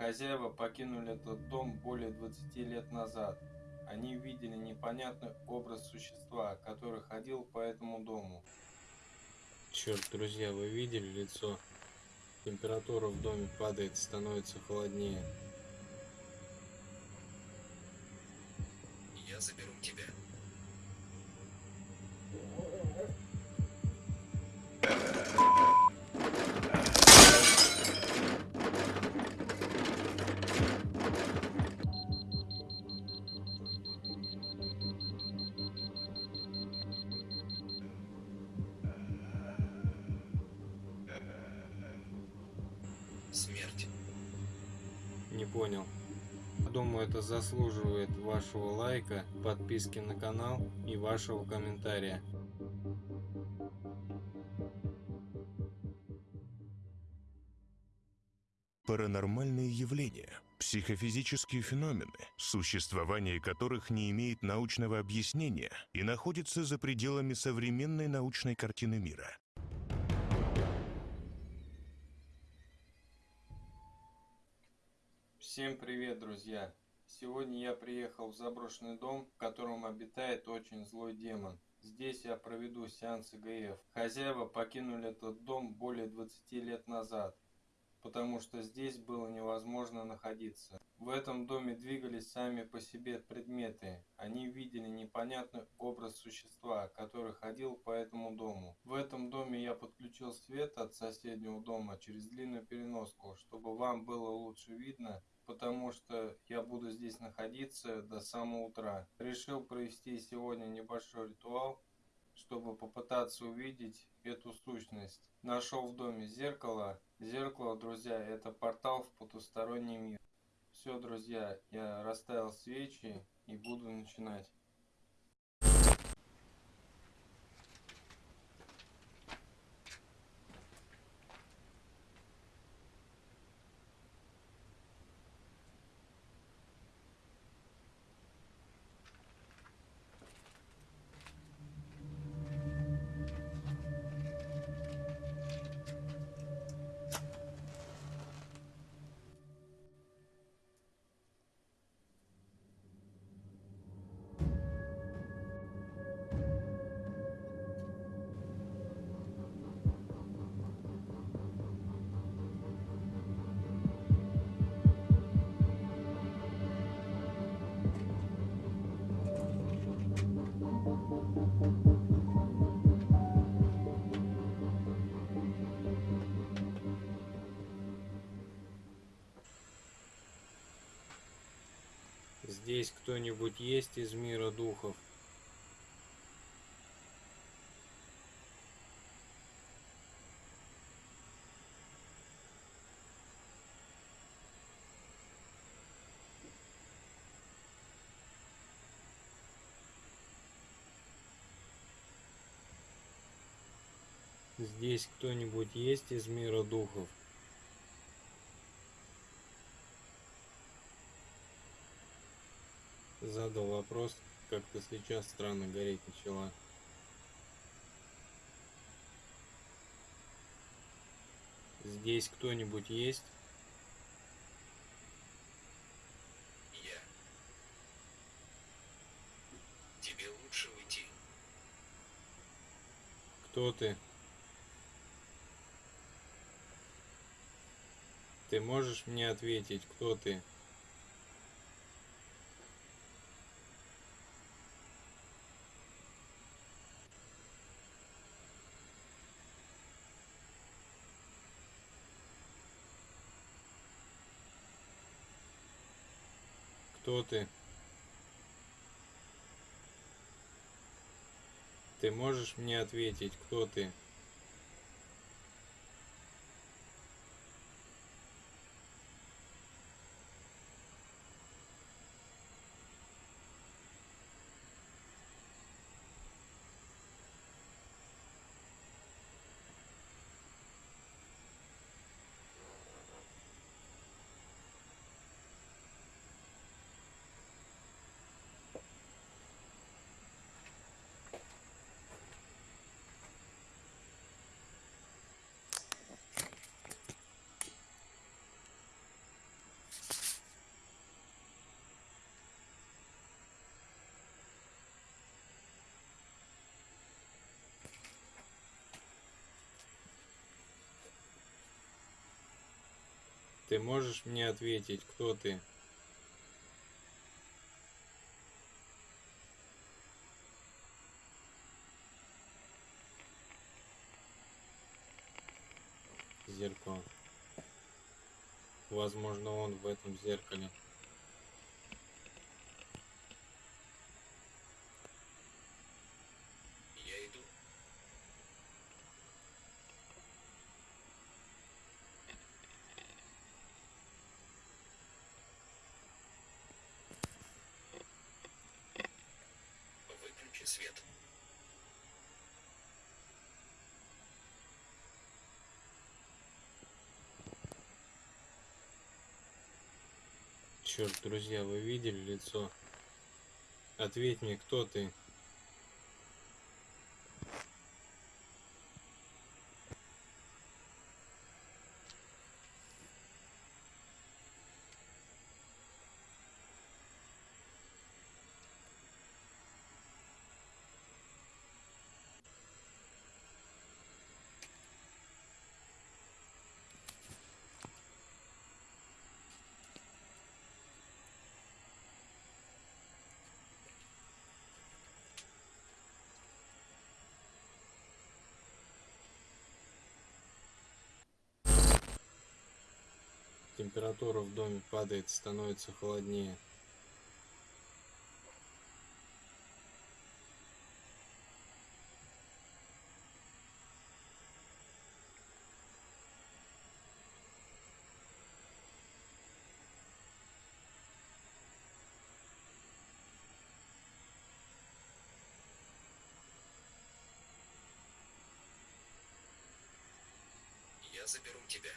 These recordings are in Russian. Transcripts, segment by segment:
Хозяева покинули этот дом более 20 лет назад. Они видели непонятный образ существа, который ходил по этому дому. Черт, друзья, вы видели лицо? Температура в доме падает, становится холоднее. Я заберу Смерть. Не понял. Думаю, это заслуживает вашего лайка, подписки на канал и вашего комментария. Паранормальные явления, психофизические феномены, существование которых не имеет научного объяснения и находится за пределами современной научной картины мира. Всем привет, друзья! Сегодня я приехал в заброшенный дом, в котором обитает очень злой демон. Здесь я проведу сеанс ИГФ. Хозяева покинули этот дом более 20 лет назад, потому что здесь было невозможно находиться. В этом доме двигались сами по себе предметы. Они видели непонятный образ существа, который ходил по этому дому. В этом доме я подключил свет от соседнего дома через длинную переноску, чтобы вам было лучше видно потому что я буду здесь находиться до самого утра. Решил провести сегодня небольшой ритуал, чтобы попытаться увидеть эту сущность. Нашел в доме зеркало. Зеркало, друзья, это портал в потусторонний мир. Все, друзья, я расставил свечи и буду начинать. Здесь кто-нибудь есть из мира духов? Здесь кто-нибудь есть из мира духов? Задал вопрос, как-то сейчас странно гореть начала. Здесь кто-нибудь есть? Я. Тебе лучше уйти. Кто ты? Ты можешь мне ответить, кто ты? Кто ты? Ты можешь мне ответить, кто ты? Ты можешь мне ответить, кто ты? Зеркало. Возможно, он в этом зеркале. Я иду. Выключи свет. Черт, друзья, вы видели лицо? Ответь мне, кто ты? Температура в доме падает, становится холоднее. Я заберу тебя.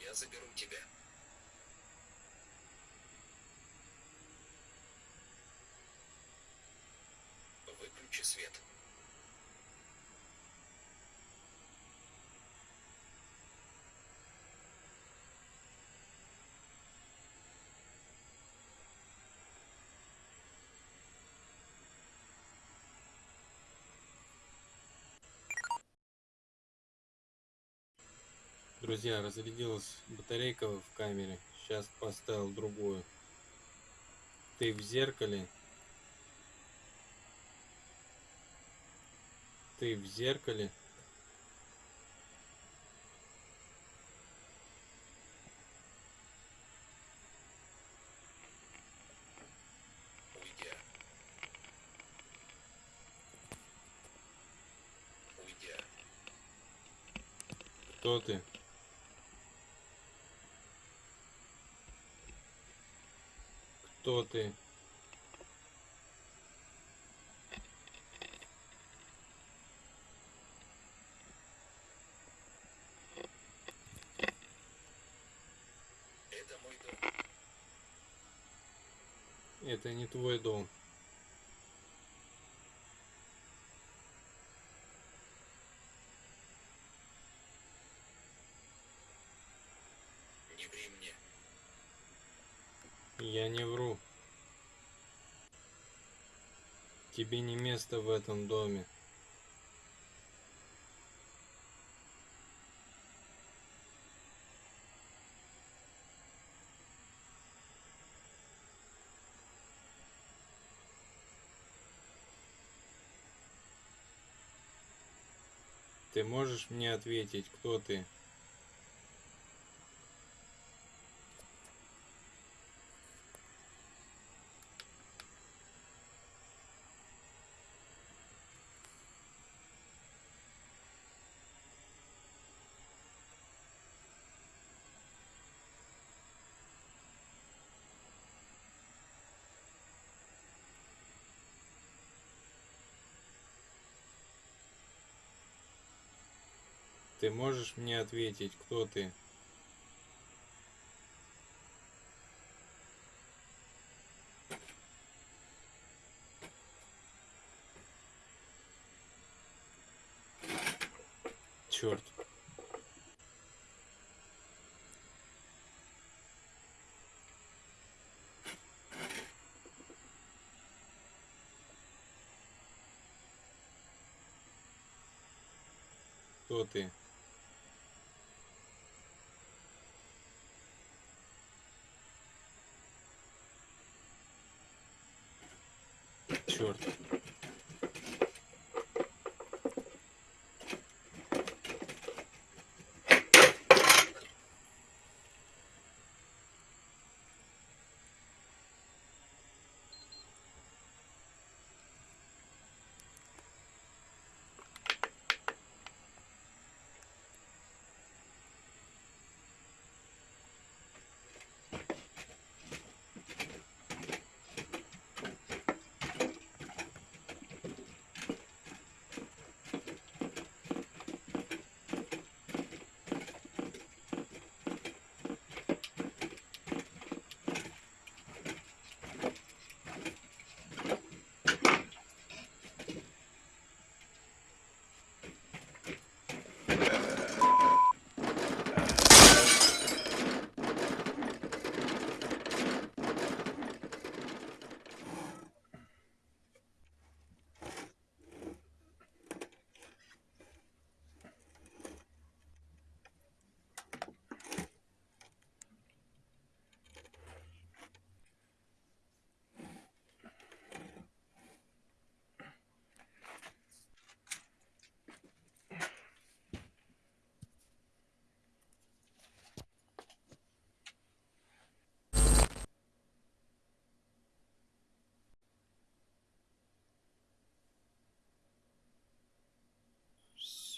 Я заберу тебя. Выключи свет. Друзья, разрядилась батарейка в камере. Сейчас поставил другую. Ты в зеркале. Ты в зеркале. Кто ты? Кто ты? Это не твой дом. Не ври мне. Я не вру. Тебе не место в этом доме. Ты можешь мне ответить, кто ты? Ты можешь мне ответить, кто ты? Черт. Кто ты? Черт.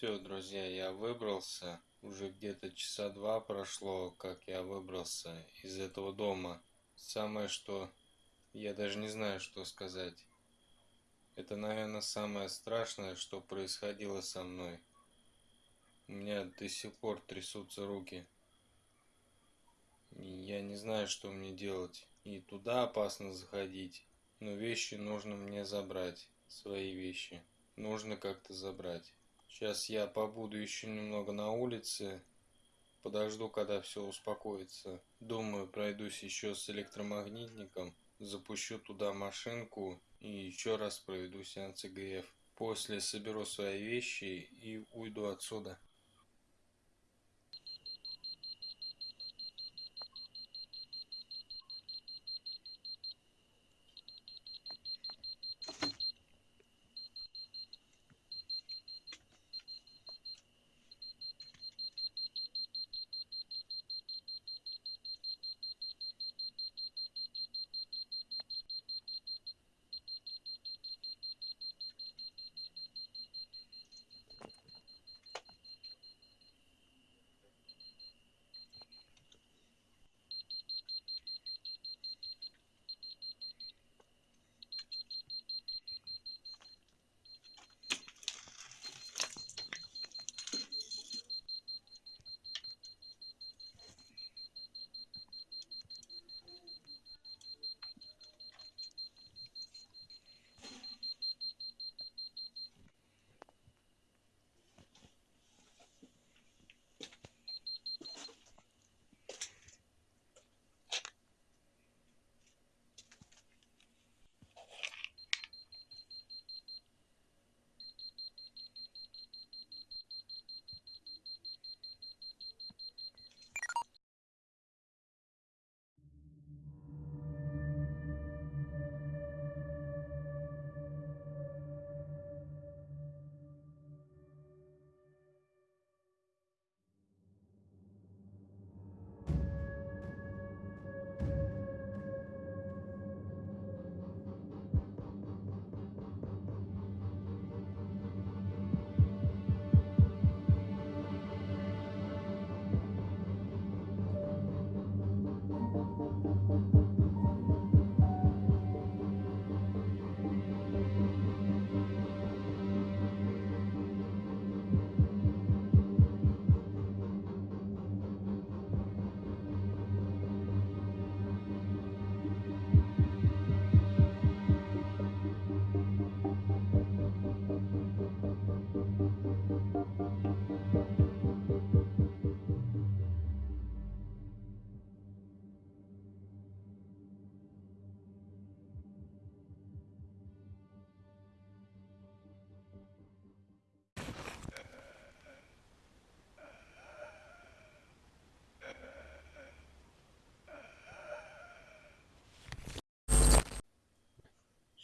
Все, друзья, я выбрался. Уже где-то часа два прошло, как я выбрался из этого дома. Самое что... Я даже не знаю, что сказать. Это, наверное, самое страшное, что происходило со мной. У меня до сих пор трясутся руки. Я не знаю, что мне делать. И туда опасно заходить. Но вещи нужно мне забрать. Свои вещи. Нужно как-то забрать. Сейчас я побуду еще немного на улице. Подожду, когда все успокоится. Думаю, пройдусь еще с электромагнитником. Запущу туда машинку и еще раз проведу сеанс ИГФ. После соберу свои вещи и уйду отсюда.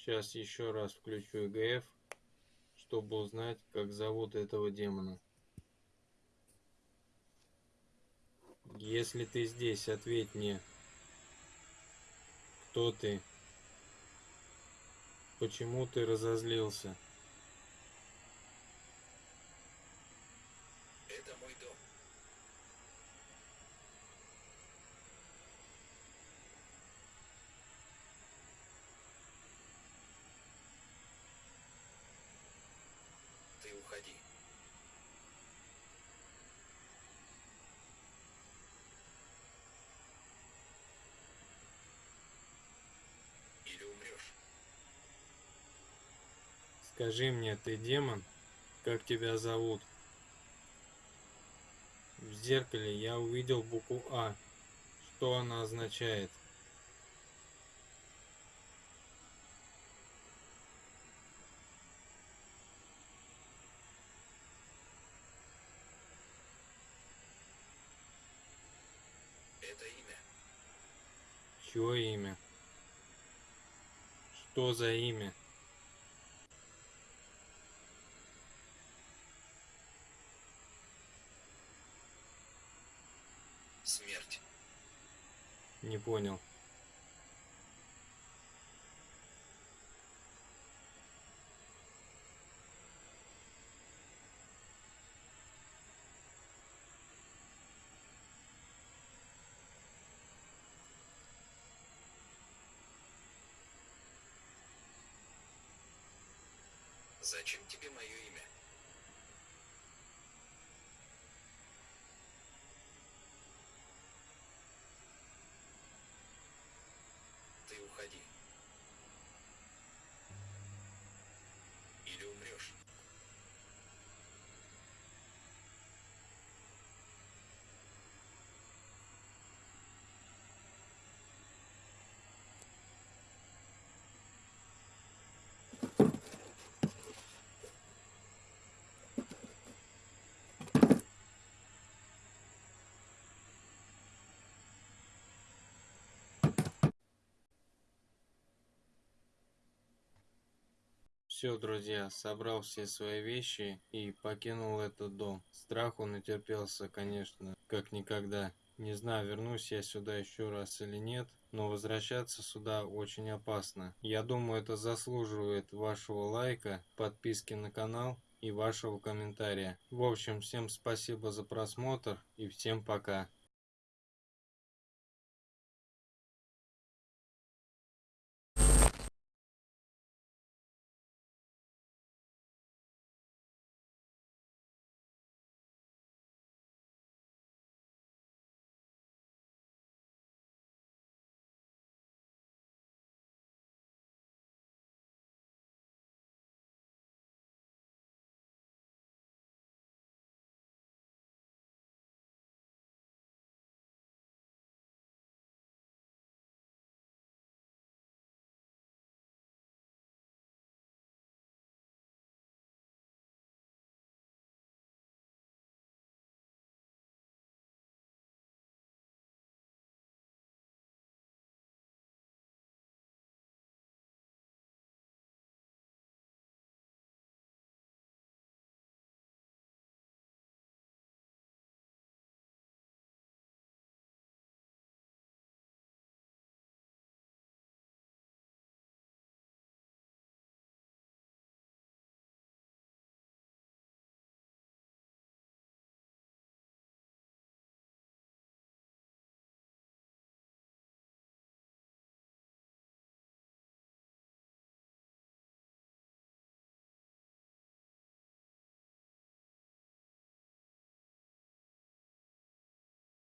Сейчас еще раз включу ЭГФ, чтобы узнать, как зовут этого демона. Если ты здесь, ответь мне. Кто ты? Почему ты разозлился? Это мой дом. Ты уходи. Или умрешь. Скажи мне, ты демон? Как тебя зовут? В зеркале я увидел букву А. Что она означает? Это имя. Чье имя? Что за имя? Смерть. Не понял. Зачем тебе мое имя? Все, друзья, собрал все свои вещи и покинул этот дом. Страху натерпелся, конечно, как никогда. Не знаю, вернусь я сюда еще раз или нет, но возвращаться сюда очень опасно. Я думаю, это заслуживает вашего лайка, подписки на канал и вашего комментария. В общем, всем спасибо за просмотр и всем пока.